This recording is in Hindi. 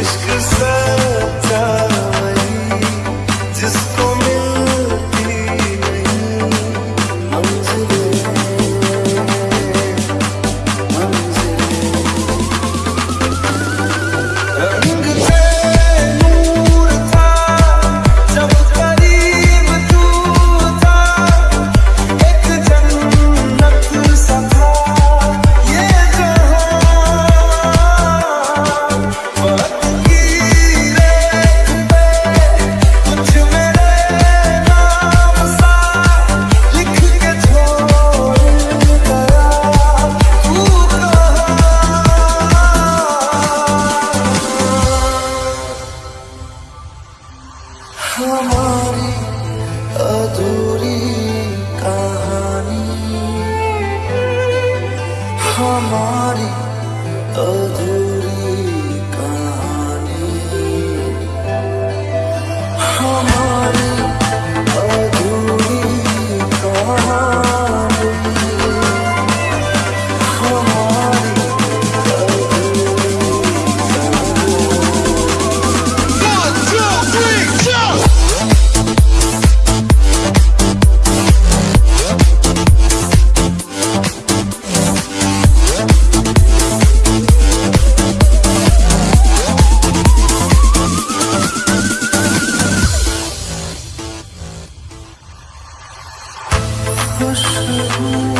Esqueça-te हमारी अधूरी कहानी। हमारी अधूरी 若是